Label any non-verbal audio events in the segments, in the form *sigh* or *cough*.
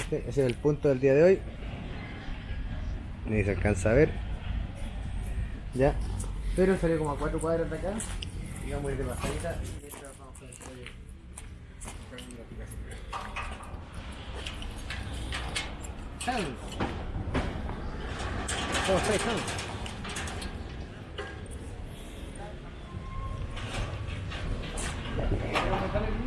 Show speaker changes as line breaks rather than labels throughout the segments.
Este, ese es el punto del día de hoy. Ni se alcanza a ver. Ya. Pero salió como a cuatro cuadras de acá. Y vamos a ir de pasadita. mientras vamos. ¿Vamos a aumentar el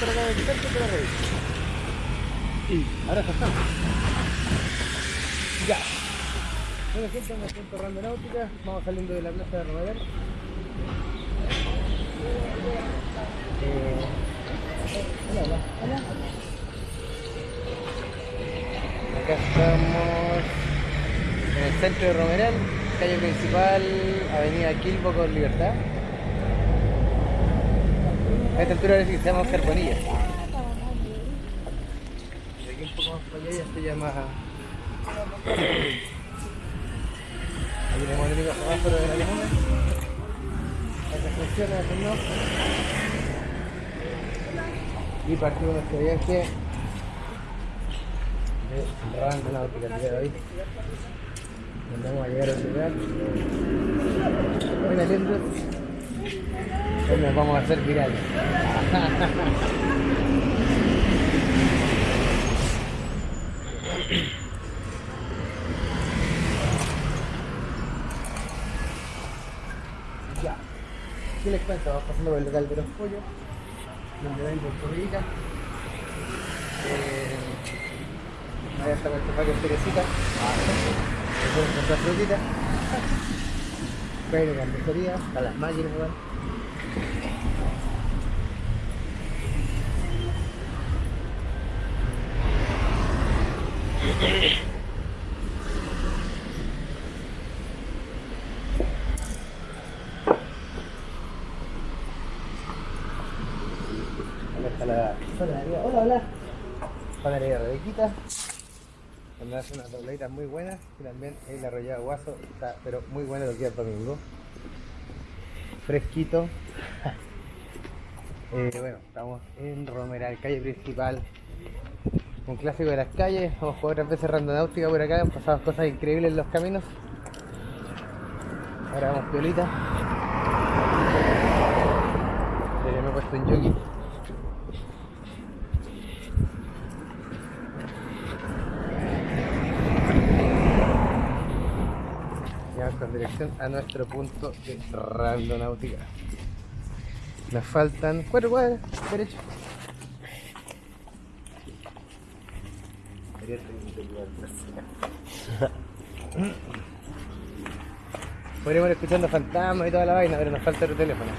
por te lo reviso. Y ahora ya estamos. Ya. Bueno gente, me siento Rando Náutica, vamos saliendo de la plaza de Romadero. Eh, hola, hola, hola. Acá estamos en el centro de Romeral, calle principal, avenida Quilbo con Libertad. A esta altura parece que se llama Oscar Bonilla. De aquí un poco más para allá ya se llama... Aquí tenemos el único semáforo de la comuna. Las funciones del no. Y partimos nuestro viaje de Rando Náutica el día de hoy. Donde vamos a llegar a lugar. Lindos. Hoy nos vamos a hacer virales. *laughs* ya. ¿Qué les cuento? Vamos pasando por el local de los pollos. Donde venden comidita. Eh, ahí está nuestro paquete de cerecita. Después comprar frutita. *laughs* Pero carnicería, a las máquinas, igual. Hola, hola. Panadería Rebequita. Donde hace unas dobladitas muy buenas. Y también el arrollado guaso. Está, pero muy bueno lo que es domingo. Fresquito. *laughs* Eh, bueno, estamos en Romeral, calle principal. Un clásico de las calles. Hemos jugado otras veces randonáutica por acá. Han pasado cosas increíbles en los caminos. Ahora vamos piolita. Me he puesto un jockey. Y vamos con dirección a nuestro punto de randonáutica. Nos faltan cuatro cuadras, derecho. Escuchando fantasmas y toda la vaina, pero nos falta otro teléfono.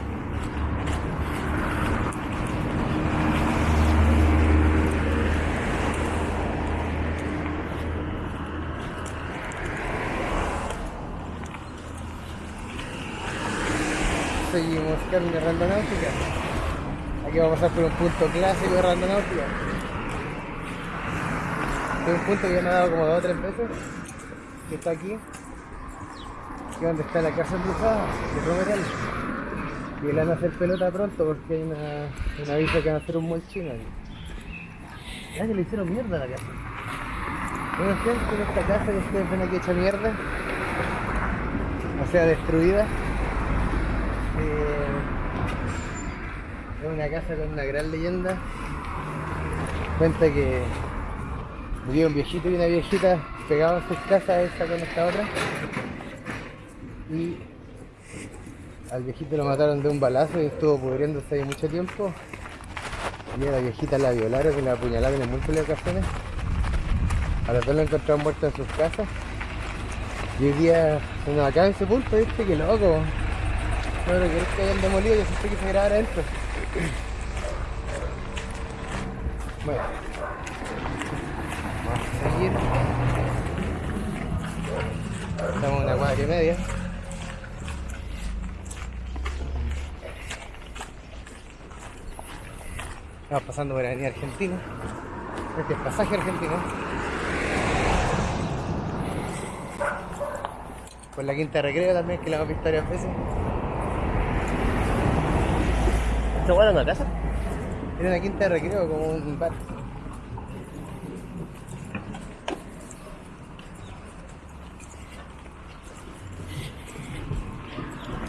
Seguimos camino randonáutica. Aquí vamos a pasar por un punto clásico de randonáutica. Es un punto que ya me ha dado como dos o tres veces. Que está aquí. Que donde está la casa embrujada de Romeral. Y le van a hacer pelota pronto porque hay una, una aviso que van a hacer un molchino aquí. Ya que le hicieron mierda a la casa. Bueno, gente, en esta casa que ustedes ven aquí hecha mierda. O sea, destruida. Eh, es una casa con una gran leyenda. Cuenta que murió un viejito y una viejita pegados en sus casas, esta con esta otra. Y al viejito lo mataron de un balazo y estuvo pudriéndose ahí mucho tiempo. Y a la viejita la violaron y la apuñalaron en múltiples ocasiones. A los dos lo encontraron muerto en sus casas. Y hoy día, bueno, acá en ese punto, viste, que loco. No lo querés que hayan demolido, yo sé que se grabara adentro. Bueno. Vamos a seguir. Estamos en una cuadra y media. Estamos pasando por la avenida Argentina. Este es pasaje argentino. Por la quinta de recreo también, que la hemos visto varias veces.
¿Esta hueá en la casa?
Era una quinta de recreo, como un bar.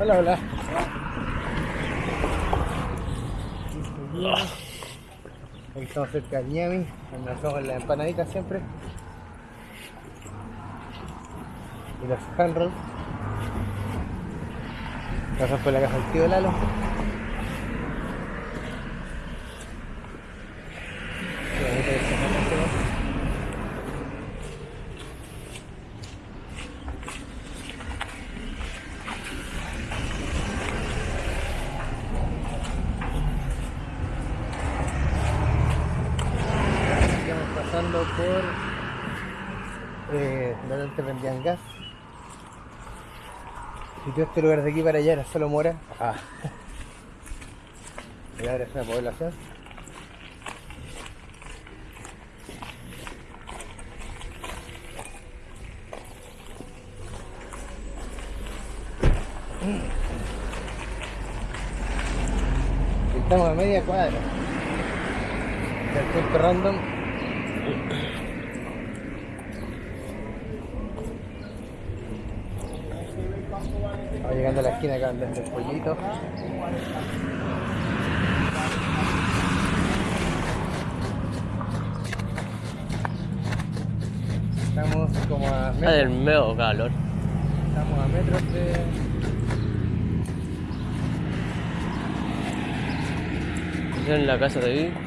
Hola, hola. Estamos cerca de Miami, donde hacemos las empanaditas siempre. Y los hand rolls. Pasamos por la casa del tío Lalo. Qué bonito que se llama este, ¿no? Estamos pasando por eh, donde antes vendían gas. Y todo este lugar de aquí para allá era solo mora. Ah. Y *laughs* ahora es una población. Estamos a media cuadra del random. Vamos llegando a la esquina acá donde el pollito. Estamos como a
Está del
metros,
medio calor.
estamos a metros de,
En la casa de ahí.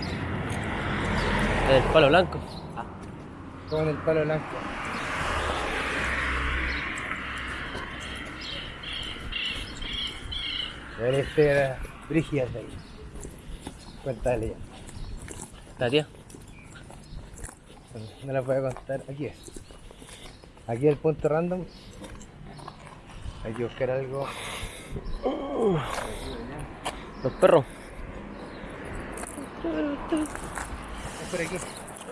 El palo blanco.
como en el palo blanco. Este era Brígida de ahí. Cuéntale ya.
La tía.
No la voy a contar. Aquí es. Aquí el punto random. Hay que buscar algo.
Los perros.
Por aquí.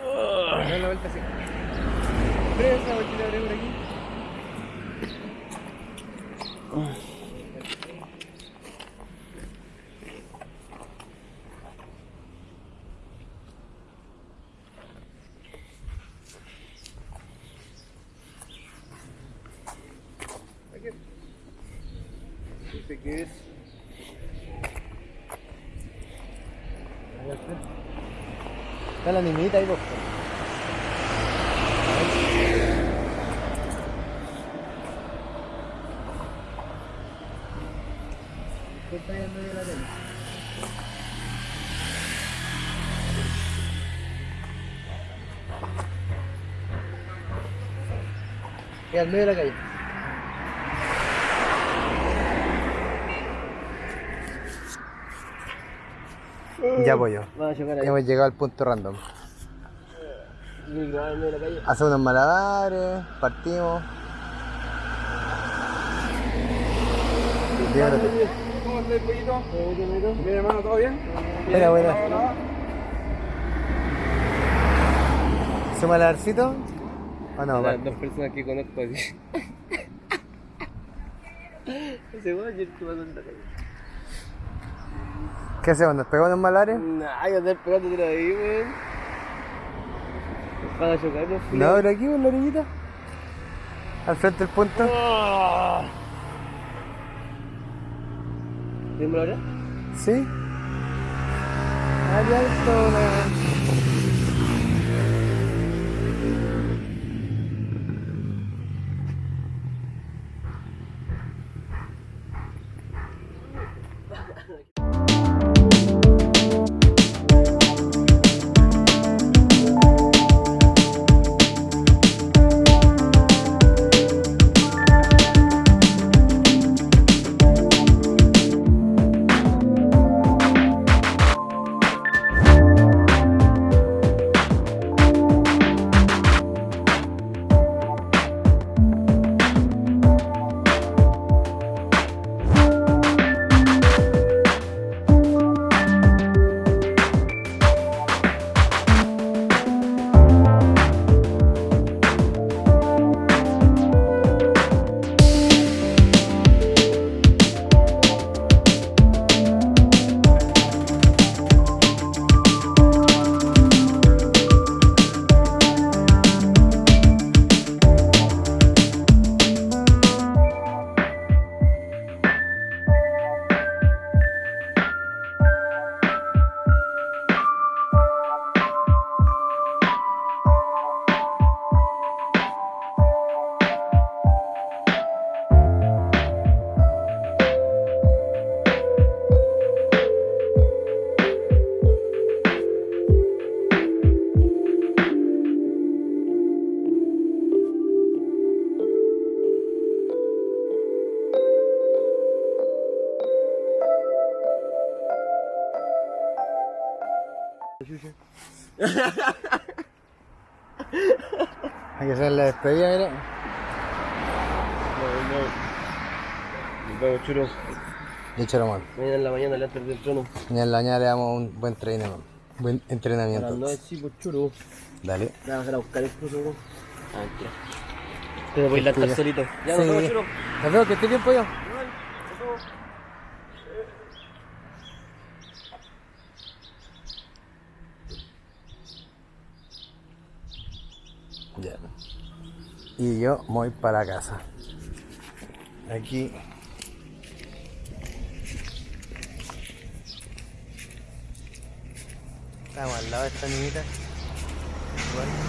La vuelta así. Vueltita abre por aquí. Aquí. Es. Ahí al frente. Está la niñita ahí, por. ¿Qué la? Y al medio de la calle. Ya
ahí.
Hemos llegado al punto random. Hacemos unos malabares, partimos.
¿Cómo está el pollito? Bien, hermano, ¿todo bien?
Buena, buena. ¿Su malabarcito? ¿O no?
Las dos personas que conozco. *laughs* Ese que calle.
¿Qué hacemos? ¿Nos pegamos unos malabares?
Nah, yo andar pegando tiro ahí, weón. Van a chocarnos.
No, pero aquí en la orillita. Al frente del punto.
¿Dímelo ahora?
¿Sí? Ahí alto, una- Hay que hacer la despedida, mira.
No, no. Nos vemos, churo.
Dicho.
Mañana en la mañana le antes del trono.
Mañana en la mañana le damos un buen entrenamiento. Buen entrenamiento.
9 sí, pues churo.
Dale.
Vas a buscar el cruzo, weón. Ah, mentira. Te voy a ir solito. Ya, nos vemos, churo.
Nos vemos, que esté bien, pollo. Ya. Y yo voy para casa. Aquí. Estamos al lado de esta niñita. Igual.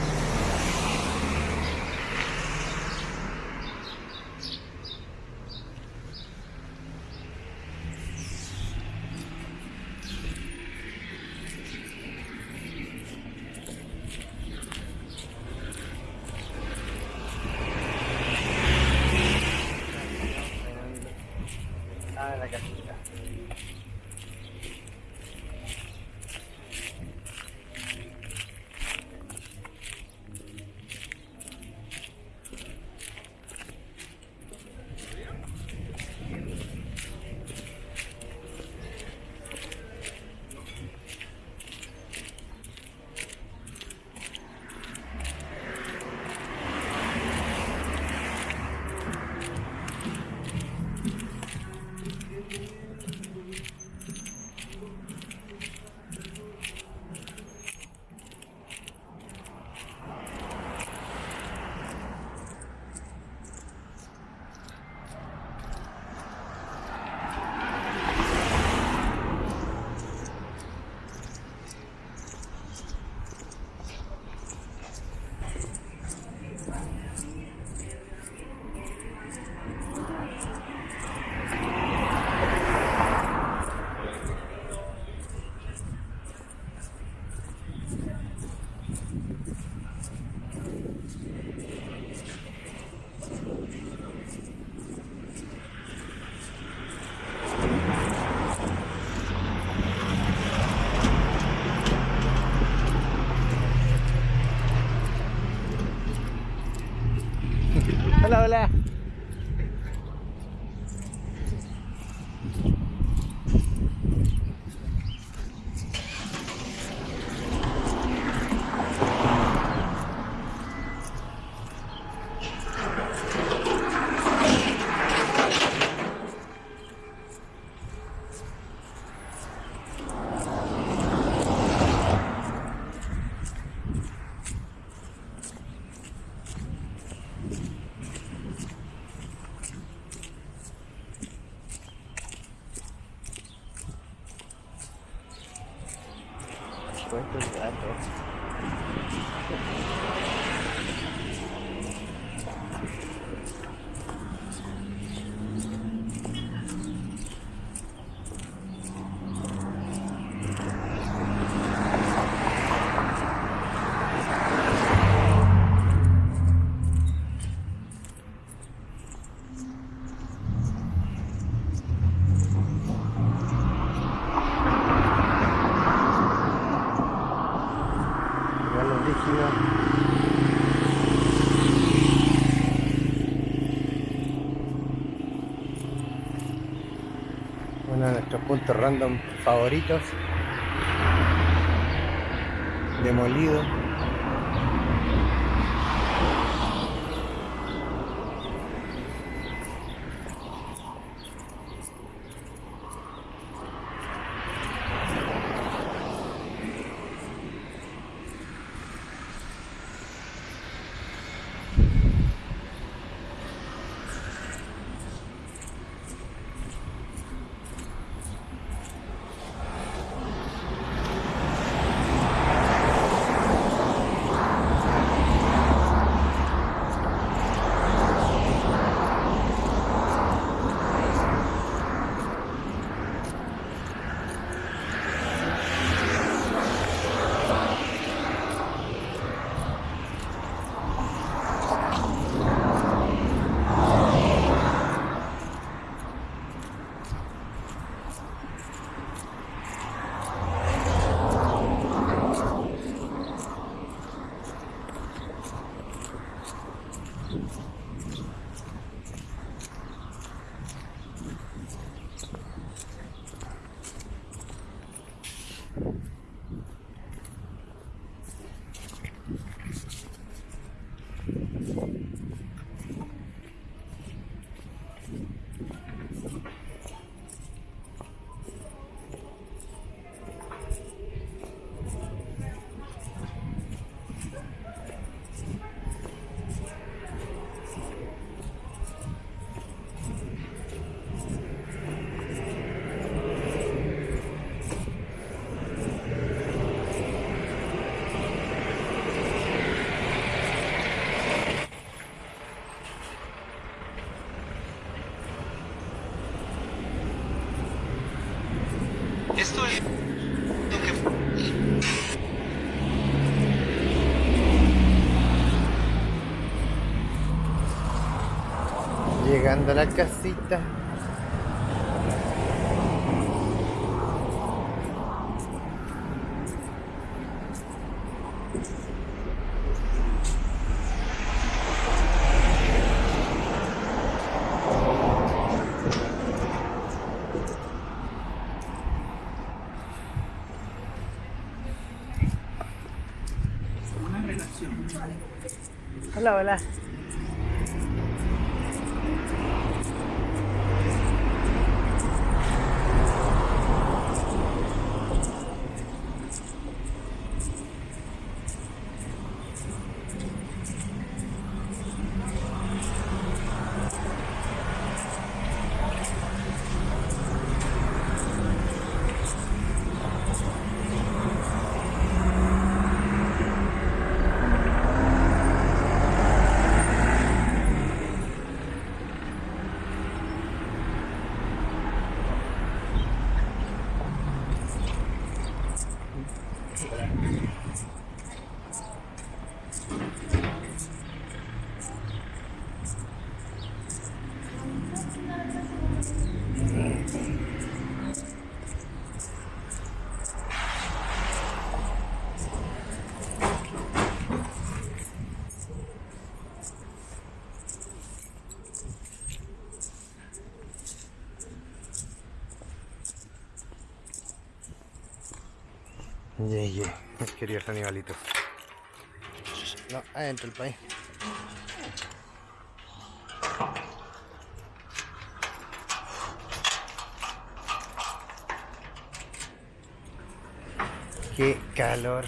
Random favoritos. Demolido. La casita. Hola, hola. Llegué, mis queridos animalitos. No, adentro el país. Qué calor.